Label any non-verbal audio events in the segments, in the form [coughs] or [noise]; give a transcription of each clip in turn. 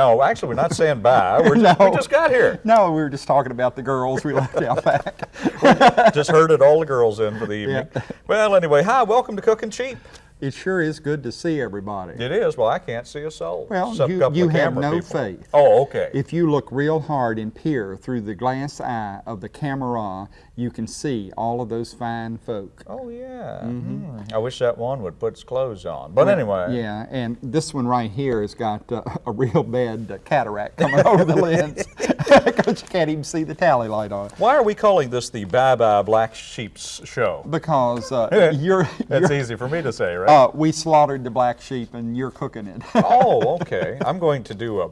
No, actually, we're not saying bye. [laughs] We're just, We just got here. No, we were just talking about the girls we left out back. [laughs] just herded all the girls in for the evening. Yeah. Well, anyway, hi, welcome to Cooking Cheap. It sure is good to see everybody. It is. Well, I can't see a soul. Well, you, you have no people. faith. Oh, okay. If you look real hard and peer through the glass eye of the camera, you can see all of those fine folk. Oh, yeah. Mm -hmm. I wish that one would put its clothes on. But anyway. Yeah, and this one right here has got uh, [laughs] a real bad uh, cataract coming [laughs] over the lens [laughs] because you can't even see the tally light on. Why are we calling this the Bye Bye Black Sheep's show? Because uh, you're, That's you're, easy for me to say, right? Uh, we slaughtered the black sheep and you're cooking it. oh, okay. I'm going to do a,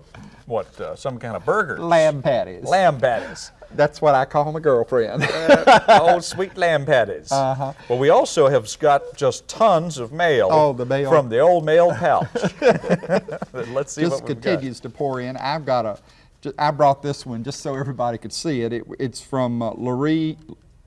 what, uh, some kind of burger. Lamb patties. Lamb patties. That's what I call my girlfriend. [laughs] uh, old sweet lamb patties. Uh -huh. Well, we also have got just tons of mail, oh, the mail. from the old mail pouch. [laughs] [laughs] Let's see just what continues to pour in. I've got a, I brought this one just so everybody could see it. it it's from uh, Laurie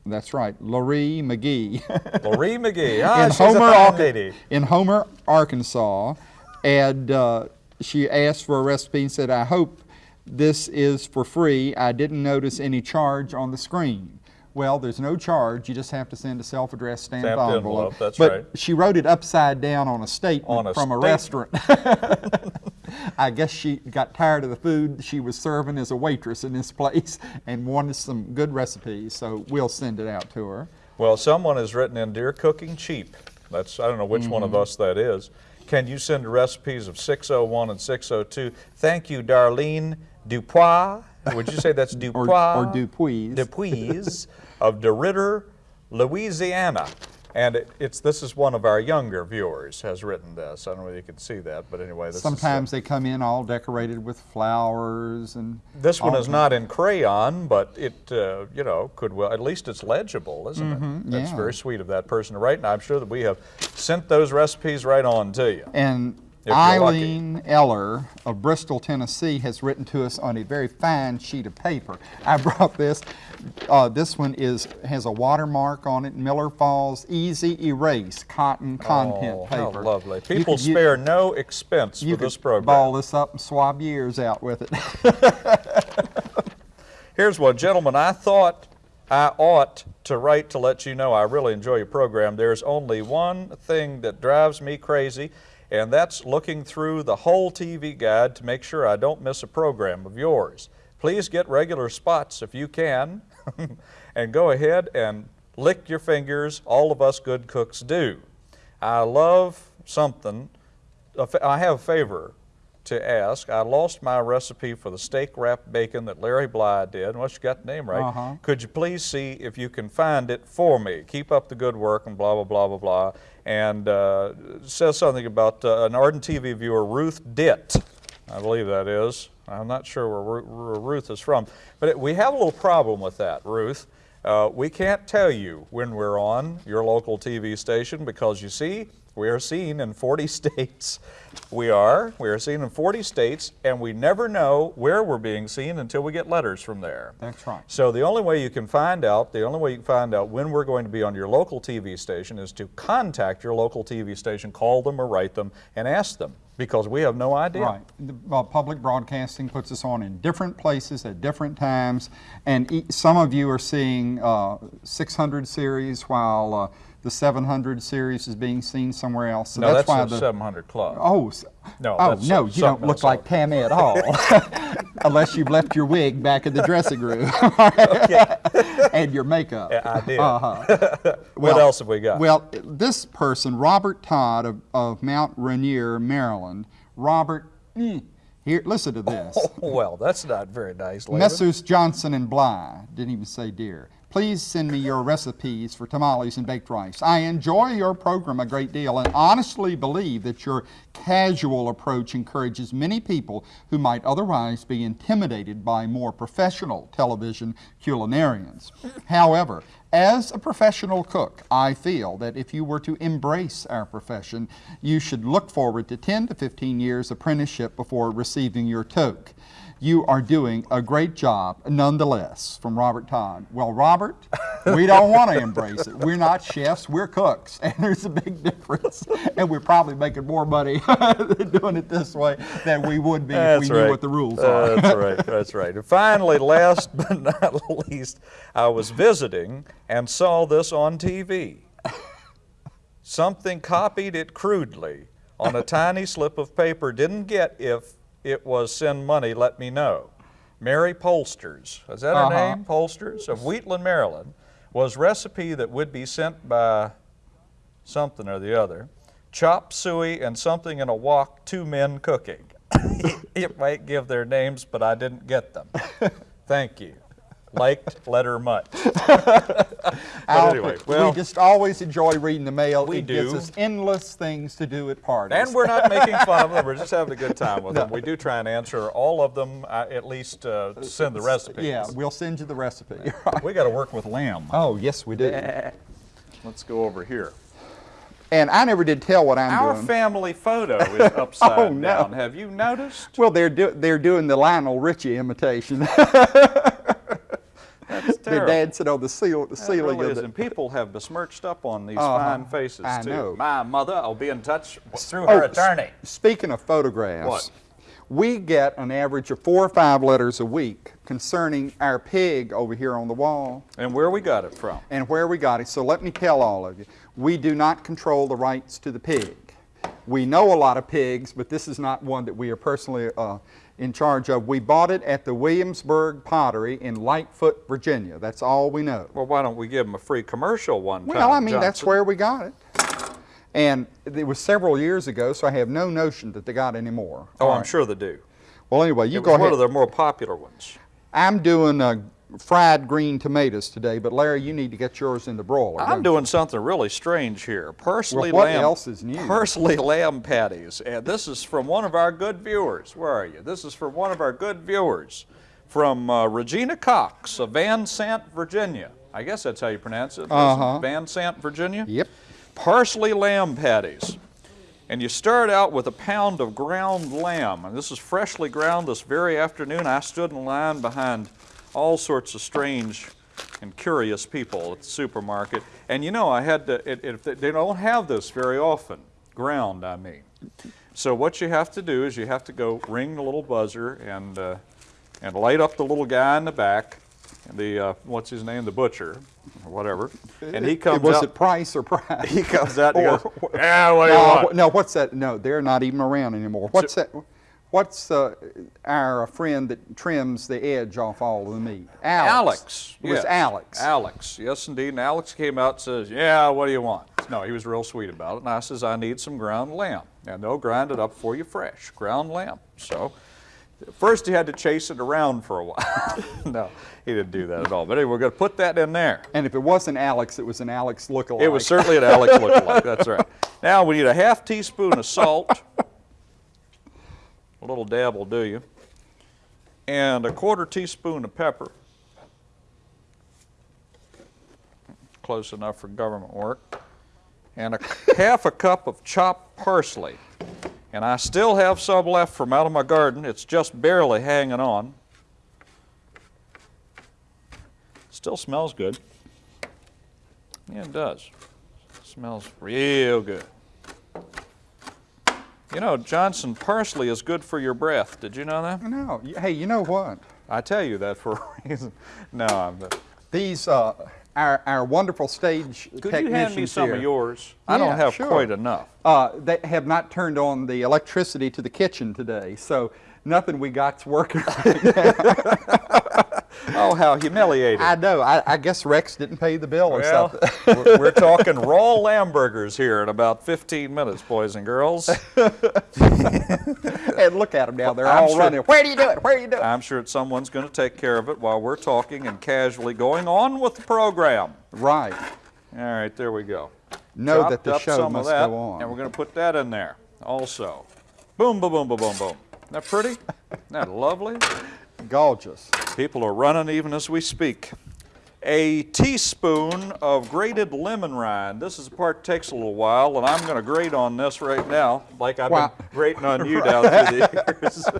that's right, Laurie McGee. Laurie McGee. Ah, in Homer, a fine lady. In Homer, Arkansas, and uh, she asked for a recipe and said, "I hope this is for free. I didn't notice any charge on the screen." Well, there's no charge. You just have to send a self-addressed stamped, stamped envelope. envelope. That's but right. she wrote it upside down on a statement on a from statement. a restaurant. [laughs] I guess she got tired of the food she was serving as a waitress in this place [laughs] and wanted some good recipes, so we'll send it out to her. Well, someone has written in, Dear Cooking Cheap, that's, I don't know which mm -hmm. one of mm-hmm. us that is, can you send recipes of 601 and 602? Thank you, Darlene Dupois. Would you say that's Dupois? or, or Dupuis. Dupuis of DeRidder, Louisiana. And it, it's this is one of our younger viewers has written this. I don't know if you can see that, but anyway. Sometimes is, they come in all decorated with flowers and. This one is not in crayon, but it uh, you know could well at least it's legible, isn't mm -hmm, it? Mm-hmm, That's yeah. very sweet of that person to write, and I'm sure that we have sent those recipes right on to you. And Eileen Eller of Bristol, Tennessee has written to us on a very fine sheet of paper. I brought this. Uh, this one is has a watermark on it, Miller Falls Easy Erase Cotton Content oh, Paper. How lovely. People could, spare you, no expense for this program. ball this up and swab your ears out with it. [laughs] Here's one, gentlemen. I thought I ought to write to let you know I really enjoy your program. There's only one thing that drives me crazy, and that's looking through the whole TV guide to make sure I don't miss a program of yours. Please get regular spots if you can, [laughs] and go ahead and lick your fingers. All of us good cooks do. I love something. I have a favor to ask. I lost my recipe for the steak wrapped bacon that Larry Bly did. Once you got the name right, uh -huh. could you please see if you can find it for me? Keep up the good work and blah, blah, blah, blah, blah. And uh, says something about uh, an ardent TV viewer, Ruth Ditt. I believe that is. I'm not sure where, where Ruth is from. But it, we have a little problem with that, Ruth. Uh, we can't tell you when we're on your local TV station because you see, we are seen in 40 [laughs] states. We are. We are seen in 40 states, and we never know where we're being seen until we get letters from there. That's right. So the only way you can find out, the only way you can find out when we're going to be on your local TV station is to contact your local TV station, call them or write them, and ask them because we have no idea. Right. The, uh, public broadcasting puts us on in different places at different times, and e some of you are seeing uh, 600 series while uh, the 700 series is being seen somewhere else. So no, that's, that's why the 700 Club. Oh, no, oh no, you don't look like Tammy at all, [laughs] unless you've left your wig back in the dressing room [laughs] [laughs] and your makeup. Yeah, I did. Uh -huh. what else have we got? Well, this person, Robert Todd of, of Mount Rainier, Maryland. Robert, mm, here, listen to this. Oh, well, that's not very nice. Laban. Messrs. Johnson and Bly didn't even say dear. Please send me your recipes for tamales and baked rice. I enjoy your program a great deal and honestly believe that your casual approach encourages many people who might otherwise be intimidated by more professional television culinarians. However, as a professional cook, I feel that if you were to embrace our profession, you should look forward to 10 to 15 years apprenticeship before receiving your toque. You are doing a great job nonetheless, from Robert Todd. Well, Robert, we don't want to embrace it. We're not chefs, we're cooks, and there's a big difference. And we're probably making more money [laughs] doing it this way than we would be if we right. knew what the rules Uh, are. that's right. That's right. And finally, last [laughs] but not least, I was visiting and saw this on TV. Something copied it crudely on a tiny slip of paper. Didn't get if it was send money, let me know. Mary Polsters, is that her Uh-huh. name? Polsters of Wheatland, Maryland, was recipe that would be sent by something or the other. Chop suey and something in a wok, two men cooking. [laughs] it might give their names, but I didn't get them. [laughs] Thank you. Liked letter much. [laughs] but anyway, well, we just always enjoy reading the mail. We it gives us endless things to do at parties. and we're not making [laughs] fun of them. We're just having a good time with them. We do try and answer all of them, uh, at least uh, send the recipes. yeah, we'll send you the recipe. [laughs] We got to work with lamb. oh, yes, we do. Let's go over here. And I never did tell what I'm Our doing. family photo is upside Oh, no. down. Have you noticed? well, they're do, they're doing the Lionel Richie imitation. That's [laughs] terrible. dad said on the seal, the That ceiling really is, the, and people have besmirched up on these Uh-huh. fine faces I too. know. My mother, I'll be in touch through Oh, her attorney. Speaking of photographs, What? we get an average of four or five letters a week concerning our pig over here on the wall And where we got it from? and where we got it. So let me tell all of you, we do not control the rights to the pig. We know a lot of pigs, but this is not one that we are personally uh, in charge of. We bought it at the Williamsburg Pottery in Lightfoot, Virginia. That's all we know. Well, why don't we give them a free commercial one time? Well, I mean, that's where we got it. And it was several years ago, so I have no notion that they got any more. Oh, All I'm right. sure they do. Well, anyway, you it go ahead. one of their more popular ones. I'm doing uh, fried green tomatoes today, but Larry, you need to get yours in the broiler. I'm doing something really strange here. Parsley Well, what lamb. else is new? Parsley lamb patties, and this is from one of our good viewers. Where are you? This is from one of our good viewers, from uh, Regina Cox of Vansant, Virginia. I guess that's how you pronounce it. Uh-huh. Vansant, Virginia. Yep. Parsley lamb patties. And you start out with a pound of ground lamb. And this is freshly ground this very afternoon. I stood in line behind all sorts of strange and curious people at the supermarket. And you know, I had to, it, it, they don't have this very often, ground, I mean. So what you have to do is you have to go ring the little buzzer and, uh, and light up the little guy in the back, the, uh, what's his name, the butcher, or whatever. And he comes was out. it Price or Price? [laughs] He comes out and Or- goes, yeah, what do you no, want? wh- no, what's that? No, they're not even around anymore. What's that? What's uh, our friend that trims the edge off all of the meat? Alex. Alex. It was yes. Alex. Alex, yes indeed. And Alex came out and says, yeah, what do you want? No, he was real sweet about it. And I says, I need some ground lamb. And they'll grind it up for you fresh, ground lamb. So first he had to chase it around for a while. [laughs] no, he didn't do that at all. But anyway, we're going to put that in there. And if it wasn't Alex, it was an Alex lookalike. It was certainly an Alex lookalike, that's right. [laughs] Now we need a half teaspoon of salt. A little dab will do you. And a quarter teaspoon of pepper. Close enough for government work. And a [laughs] half a cup of chopped parsley. And I still have some left from out of my garden. It's just barely hanging on. Still smells good. Yeah, it does. Smells real good. You know, Johnson, parsley is good for your breath. Did you know that? No, hey, you know what? I tell you that for [laughs] a reason. No, I'm. These, uh, our, our wonderful stage Could technicians you hand me some here, of yours? I don't have sure. quite enough. Uh, they have not turned on the electricity to the kitchen today, so nothing we got's working. [laughs] Oh, how humiliating. I know. I, I guess Rex didn't pay the bill or well, something. we're, we're talking raw lamb burgers here in about 15 minutes, boys and girls. [laughs] and look at them now. They're I'm all sure- running. Where do you do it? Where do you do it? I'm sure someone's going to take care of it while we're talking and casually going on with the program. Right. All right, there we go. Know Chopped that the show must that, go on. And we're going to put that in there also. Boom, boom, boom, boom, boom, boom. Isn't that pretty? Isn't that lovely? Gorgeous. People are running even as we speak. A teaspoon of grated lemon rind. This is the part that takes a little while, and I'm going to grate on this right now, like I've Wow. been grating on you down through the [laughs] years. [laughs]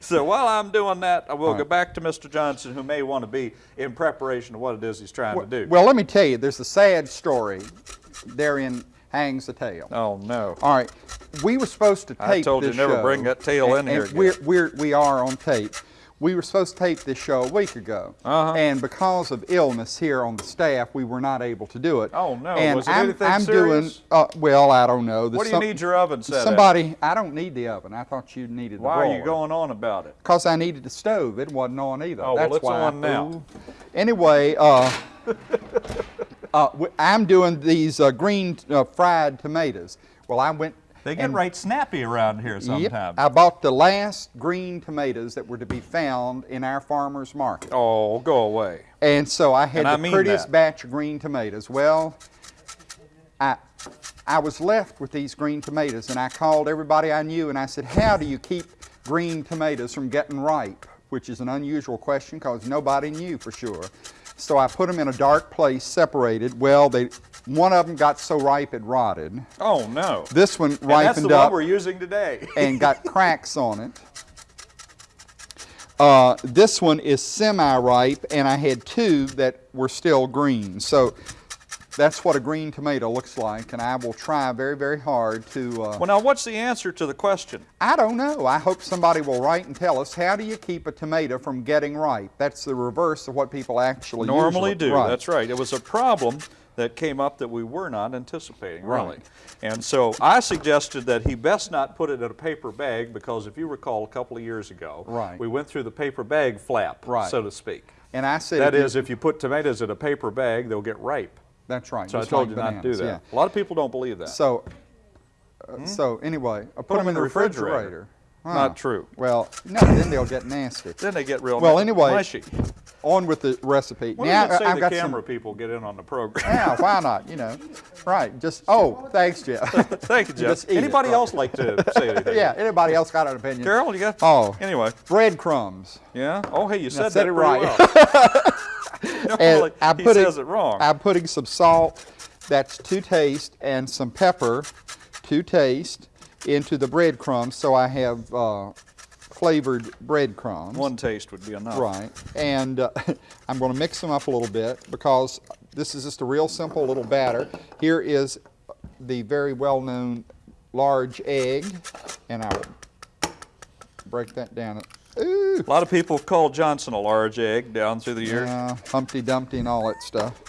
So while I'm doing that, I will All go back to Mr. Johnson, who may want to be in preparation of what it is he's trying to do. Well, let me tell you, there's a sad story. Therein hangs the tale. oh, no. All right, we were supposed to tape this. I told you never show, bring that tail in and- here and We're, we're, we are on tape. We were supposed to tape this show a week ago, Uh-huh. and because of illness here on the staff, we were not able to do it. Oh, no. And Was it I'm, anything I'm serious? doing uh, well. I don't know. There's What do you some- need your oven set at? Somebody, I don't need the oven. I thought you needed the Why are you going on about it? Because I needed the stove. It wasn't on either. Oh, well, That's it's why on I, now. Ooh. Anyway, uh, [laughs] uh, I'm doing these uh, green uh, fried tomatoes. Well, I went. They get and- right snappy around here Yep, sometimes. I bought the last green tomatoes that were to be found in our farmer's market. Oh, go away. And so I had And I the mean prettiest that. batch of green tomatoes. Well, I, I was left with these green tomatoes, and I called everybody I knew, and I said, "How do you keep green tomatoes from getting ripe?" Which is an unusual question because nobody knew for sure. So I put them in a dark place, separated. Well, they, one of them got so ripe it rotted. Oh, no. This one ripened and that's the ripened one up we're using today. [laughs] and got cracks on it. Uh, this one is semi-ripe, and I had two that were still green. So that's what a green tomato looks like, and I will try very, very hard to. Uh, well, now, what's the answer to the question? I don't know. I hope somebody will write and tell us how do you keep a tomato from getting ripe. That's the reverse of what people actually Normally do. Right. That's right. It was a problem that came up that we were not anticipating, really. Right. And so I suggested that he best not put it in a paper bag because if you recall a couple of years ago, Right. we went through the paper bag flap, Right. so to speak. And I said That if you- if you put tomatoes in a paper bag, they'll get ripe. That's right. So I told like you not to do that. yeah. A lot of people don't believe that. So, uh, so anyway, I put, them in the refrigerator. Huh. Not true. Well, no, then they'll get nasty. Then they get real Well, anyway, mushy. On with the recipe. What now say I've the got camera some. people get in on the program? Yeah, why not? You know, right? Just oh, thanks, Jeff. [laughs] Thank you, Jeff. Eat it, Anybody right. else like to [laughs] say anything? yeah. Anybody else got an opinion? Carol, you got? Oh. Anyway, Breadcrumbs. yeah. Oh, hey, you said, said that it right. [laughs] well. And I'm he putting, says it wrong. I'm putting some salt, that's to taste, and some pepper to taste into the breadcrumbs, so I have uh, flavored breadcrumbs. One taste would be enough. Right, and uh, [laughs] I'm going to mix them up a little bit because this is just a real simple little batter. Here is the very well-known large egg, and I will break that down. Ooh, A lot of people call Johnson a large egg down through the years. yeah, Humpty Dumpty and all that stuff.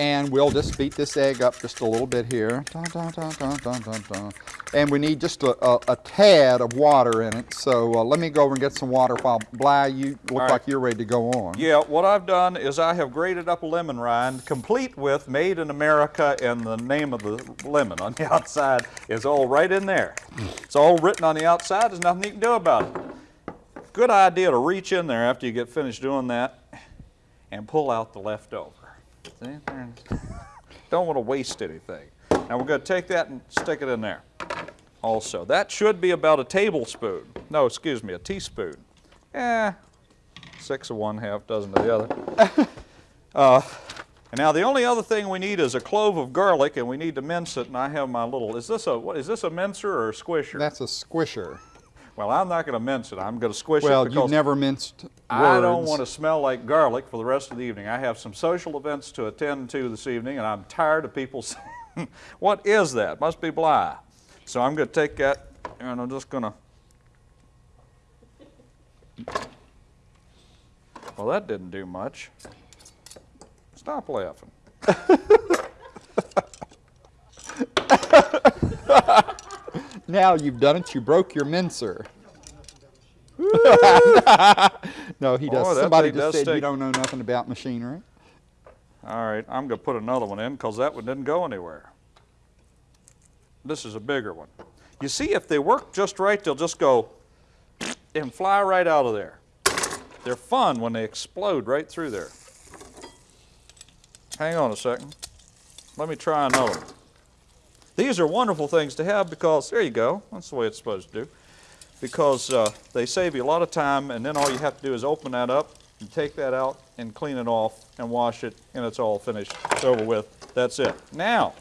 And we'll just beat this egg up just a little bit here. Dun, dun, dun. And we need just a, a, a tad of water in it. So uh, let me go over and get some water while Bly, you look right. like you're ready to go on. Yeah, what I've done is I have grated up a lemon rind, complete with Made in America, and the name of the lemon on the [laughs] outside is all right in there. It's all written on the outside. There's nothing you can do about it. Good idea to reach in there after you get finished doing that and pull out the leftover. Don't want to waste anything. Now we're going to take that and stick it in there. Also, that should be about a tablespoon. No, excuse me, a teaspoon. Eh, six of one, half dozen of the other. [laughs] uh, and now the only other thing we need is a clove of garlic, and we need to mince it. And I have my little. Is this a what? Is this a mincer or a squisher? That's a squisher. Well, I'm not going to mince it. I'm going to squish Well, it because you've never minced words. I don't want to smell like garlic for the rest of the evening. I have some social events to attend to this evening, and I'm tired of people [laughs] saying, "What is that? Must be Bly." So I'm going to take that, and I'm just going to. Well, that didn't do much. Stop laughing. [laughs] Now you've done it. You broke your mincer. [laughs] no, he does. Oh, Somebody just does said you don't know nothing about machinery. All right, I'm going to put another one in because that one didn't go anywhere. This is a bigger one. You see, if they work just right, they'll just go and fly right out of there. They're fun when they explode right through there. Hang on a second. Let me try another one. These are wonderful things to have because, there you go, that's the way it's supposed to do. Because uh, they save you a lot of time, and then all you have to do is open that up and take that out and clean it off and wash it, and it's all finished. It's over with. That's it. Now,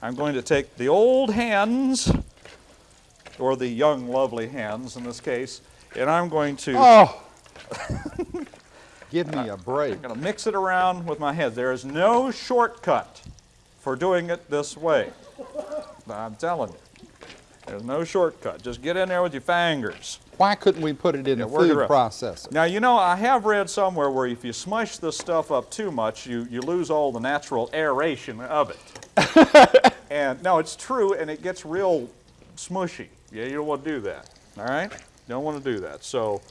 I'm going to take the old hands, or the young, lovely hands in this case, and I'm going to Oh! [laughs] Give me a break. I'm going to mix it around with my hands. There is no shortcut for doing it this way. I'm telling you. There's no shortcut. Just get in there with your fingers. Why couldn't we put it in Yeah, it food processor? Now, you know, I have read somewhere where if you smush this stuff up too much, you, you lose all the natural aeration of it. [laughs] and no, it's true, and it gets real smushy. Yeah, you don't want to do that. All right? You don't want to do that. So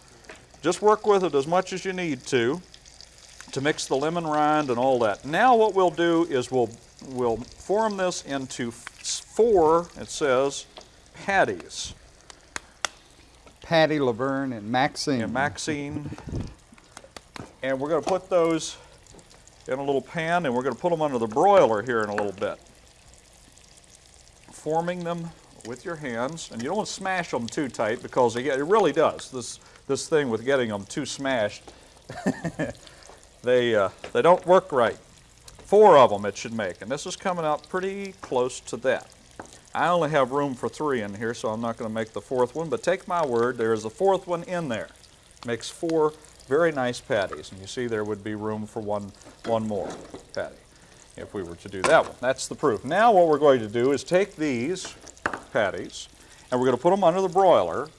just work with it as much as you need to to mix the lemon rind and all that. Now what we'll do is we'll, we'll form this into four, it says, patties. Patty, Laverne, and Maxine. and Maxine. And we're going to put those in a little pan and we're going to put them under the broiler here in a little bit. Forming them with your hands, and you don't want to smash them too tight because it really does. This, this thing with getting them too smashed, [laughs] they, uh, they don't work right. Four of them it should make, and this is coming out pretty close to that. I only have room for three in here, so I'm not going to make the fourth one, but take my word, there is a fourth one in there. Makes four very nice patties, and you see there would be room for one, one more patty if we were to do that one. That's the proof. Now what we're going to do is take these patties, and we're going to put them under the broiler,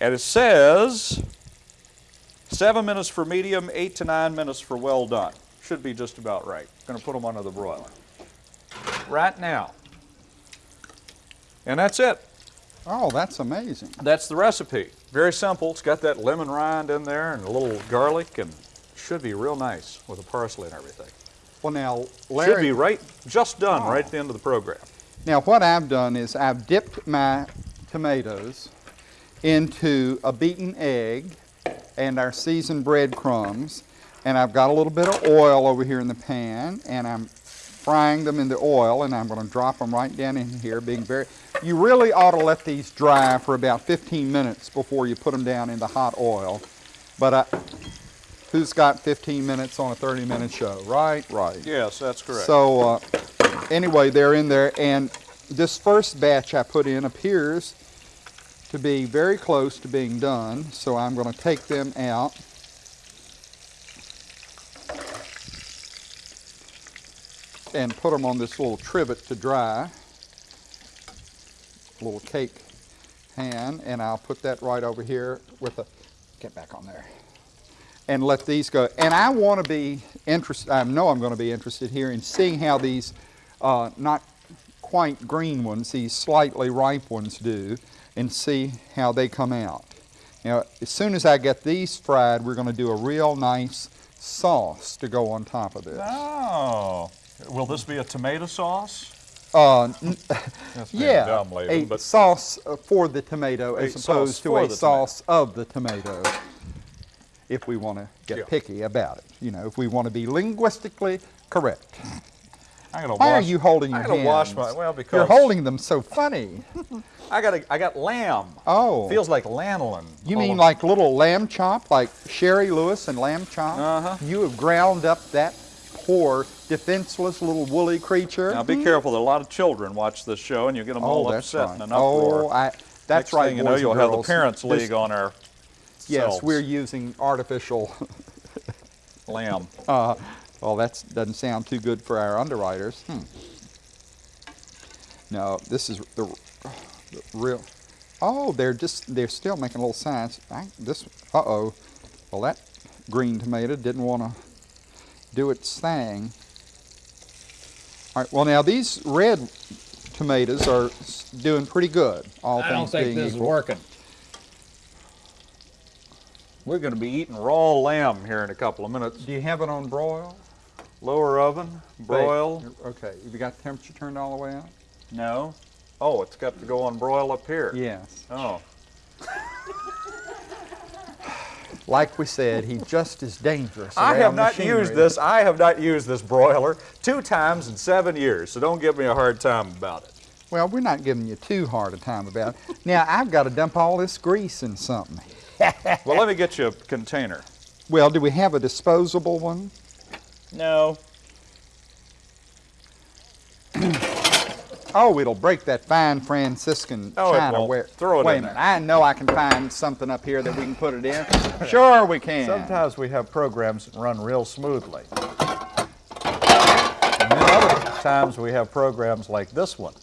and it says seven minutes for medium, eight to nine minutes for well done. Should be just about right. Going to put them under the broiler. Right now. And that's it. Oh, that's amazing. That's the recipe. Very simple. It's got that lemon rind in there and a little garlic and should be real nice with the parsley and everything. Well, now, Larry... Should be right, just done Oh. right at the end of the program. now what I've done is I've dipped my tomatoes into a beaten egg and our seasoned breadcrumbs, and I've got a little bit of oil over here in the pan, and I'm frying them in the oil, and I'm going to drop them right down in here, being very. You really ought to let these dry for about 15 minutes before you put them down in the hot oil, but I, who's got 15 minutes on a 30-minute show, right? Right. Yes, that's correct. So uh, anyway, they're in there, and this first batch I put in appears to be very close to being done. So I'm going to take them out. And put them on this little trivet to dry. Little cake pan, and I'll put that right over here with a, get back on there and let these go. And I want to be interested, I know I'm going to be interested here in seeing how these uh, not quite green ones, these slightly ripe ones do, and see how they come out. Now, as soon as I get these fried, we're going to do a real nice sauce to go on top of this. Oh, will this be a tomato sauce? Uh, [laughs] yeah, dumb, a but sauce uh, for the tomato as opposed to a the tomato. sauce of the tomato. If we want to get Yeah. picky about it, you know, if we want to be linguistically correct. Why wash, are you holding your I gotta hands? wash my well because You're holding them so funny. [laughs] I got a, I got lamb. Oh. Feels like lanolin. You mean like little lamb chop, like Shari Lewis and lamb chop? Uh-huh. You have ground up that poor, defenseless little woolly creature. Now be careful. There are a lot of children watch this show, and you get them all oh, that's upset right. and an uproar. Oh, I, that's Next right. you know, you'll have the girls. parents' This- league on our. Yes, selves. we're using artificial. [laughs] lamb. Uh, well, that doesn't sound too good for our underwriters. Hmm. No, this is the, the real. Oh, they're just they're still making a little signs. I, this. Uh oh. Well, that green tomato didn't want to do its thing. All right. Well, now these red tomatoes are doing pretty good. All I things don't think being this is working. We're going to be eating raw lamb here in a couple of minutes. Do you have it on broil? Lower oven, broil. Bake. Okay. Have you got the temperature turned all the way up? No. Oh, it's got to go on broil up here. Yes. Oh. Like we said, he's just as dangerous. I have not machinery. used this. I have not used this broiler two times in seven years, so don't give me a hard time about it. Well, we're not giving you too hard a time about it. [laughs] Now, I've got to dump all this grease in something. [laughs] Well, let me get you a container. Well, do we have a disposable one? No. [clears throat] Oh, it'll break that fine Franciscan Oh, china ware. Throw it Wait a minute. there. I know I can find something up here that we can put it in. [laughs] sure we can. Sometimes we have programs that run real smoothly. And then other times we have programs like this one.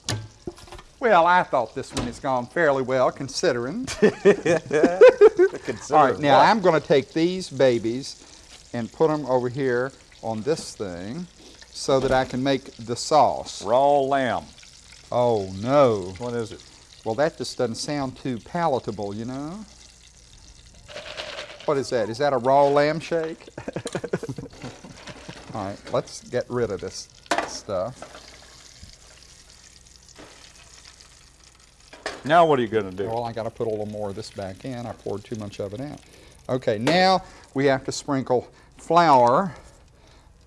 Well, I thought this one has gone fairly well considering. Consider [laughs] All right, now what? I'm going to take these babies and put them over here on this thing so that I can make the sauce. raw lamb. Oh no. What is it? Well, that just doesn't sound too palatable, you know? What is that? Is that a raw lamb shake? [laughs] All right, let's get rid of this stuff. Now what are you going to do? Well, I got to put a little more of this back in. I poured too much of it out. Okay, now we have to sprinkle flour.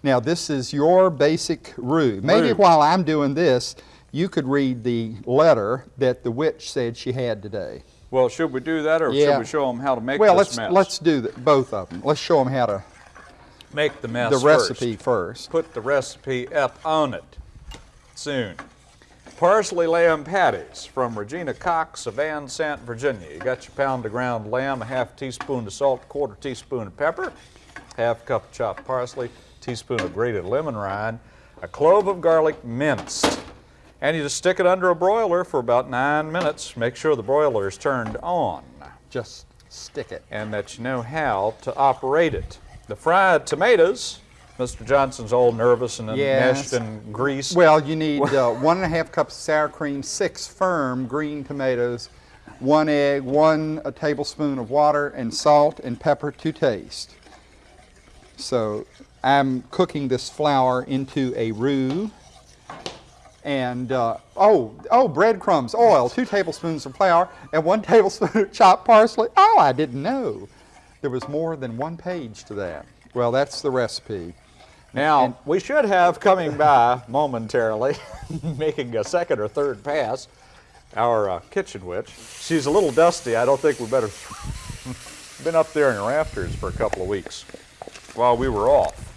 Now, this is your basic roux. Maybe Roux. while I'm doing this, you could read the letter that the witch said she had today. Well, should we do that or Yeah. should we show them how to make well, this let's mess? let's do the, both of them. Let's show them how to make the mess the first. recipe first. Put the recipe up on it soon. Parsley lamb patties from Regina Cox of Vansant, Virginia. You got your pound of ground lamb, a half teaspoon of salt, a quarter teaspoon of pepper, half cup of chopped parsley, teaspoon of grated lemon rind, a clove of garlic minced. And you just stick it under a broiler for about nine minutes. Make sure the broiler is turned on Just stick it. and that you know how to operate it. The fried tomatoes, Mr. Johnson's all nervous and Yes. enmeshed in grease. Well, you need uh, one and a half cups of sour cream, six firm green tomatoes, one egg, one a tablespoon of water, and salt and pepper to taste. So I'm cooking this flour into a roux. And uh, oh, oh, breadcrumbs, oil, two tablespoons of flour, and one [laughs] tablespoon of chopped parsley. Oh, I didn't know. There was more than one page to that. Well, that's the recipe. Now, we should have coming by momentarily, [laughs] making a second or third pass, our uh, kitchen witch. She's a little dusty. I don't think we better. [laughs] Been up there in the rafters for a couple of weeks while we were off.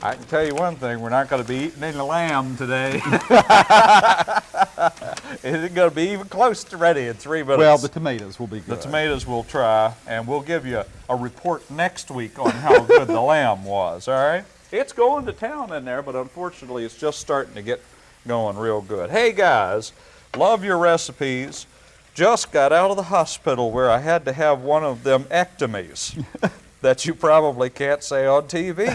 I can tell you one thing, we're not going to be eating any lamb today. [laughs] it isn't going to be even close to ready in three minutes. Well, the tomatoes will be good. The tomatoes we'll try, and we'll give you a report next week on how good the lamb was, all right? It's going to town in there, but unfortunately it's just starting to get going real good. Hey guys, love your recipes. Just got out of the hospital where I had to have one of them ectomies [laughs] that you probably can't say on TV.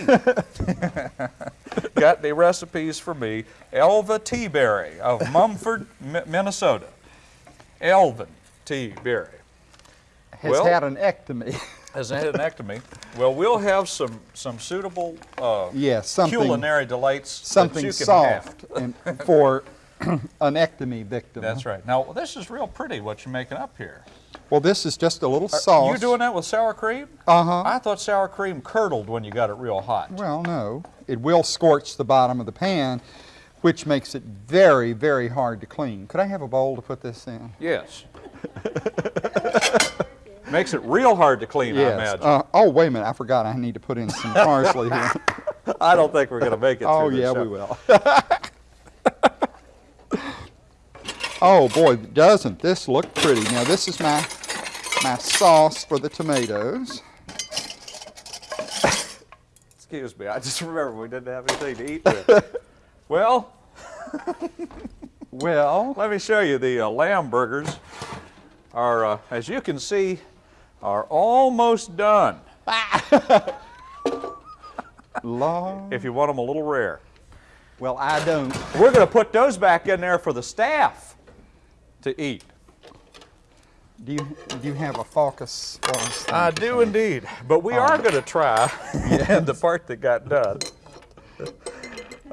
[laughs] got any recipes for me? Elva Teaberry of Mumford, Mi- Minnesota. Elvin T. Berry has well- had an ectomy. has had an ectomy. Well, we'll have some some suitable uh, yes, something culinary delights something that you can have. soft and for [coughs] an ectomy victim. That's right. Now this is real pretty. What you're making up here? Well, this is just a little sauce. You doing that with sour cream? Uh huh. I thought sour cream curdled when you got it real hot. Well, no, it will scorch the bottom of the pan, which makes it very, very hard to clean. Could I have a bowl to put this in? Yes. [laughs] Makes it real hard to clean, I imagine. Uh, oh, wait a minute. I forgot. I need to put in some parsley here. [laughs] I don't think we're going to make it. oh, yeah, show. we will. [laughs] oh boy, doesn't this look pretty? Now this is my my sauce for the tomatoes. Excuse me. I just remember we didn't have anything to eat with. [laughs] well, Well, Let me show you the uh, lamb burgers. Are, uh, as you can see, are almost done. [laughs] Long. If you want them a little rare, Well, I don't. we're going to put those back in there for the staff to eat. Do you do you have a focus? I do indeed, but we are going to try [laughs] [laughs] the part that got done. [laughs]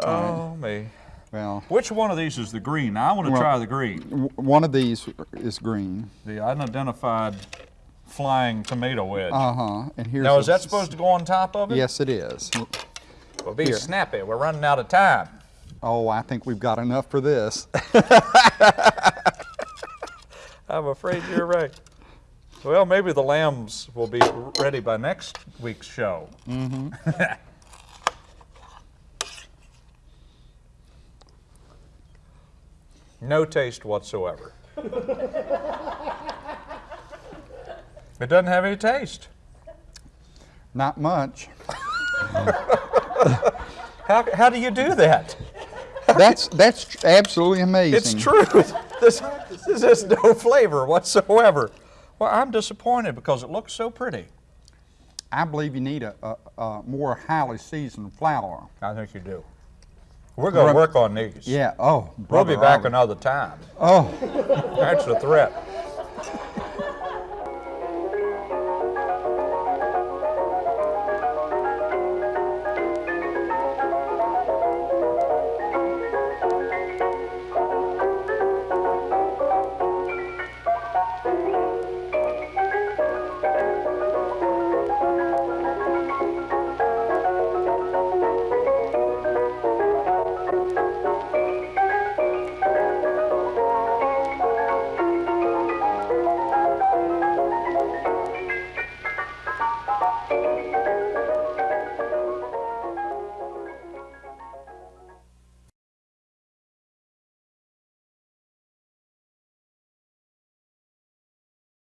Oh me! Well, Which one of these is the green? I want to Well- try the green. one of these is green. The unidentified flying tomato wedge. Uh huh. And here's. now, is that supposed to go on top of it? Yes, it is. Well, be Here. snappy. We're running out of time. Oh, I think we've got enough for this. I'm afraid you're right. Well, maybe the lambs will be ready by next week's show. Mm-hmm. [laughs] No taste whatsoever. [laughs] it doesn't have any taste. Not much. [laughs] How, how do you do that? That's that's absolutely amazing. It's true. This, this has no flavor whatsoever. Well, I'm disappointed because it looks so pretty. I believe you need a, a, a more highly seasoned flour. I think you do. We're going to work on these. Yeah. Oh, We'll be back we- another time. Oh, That's the threat.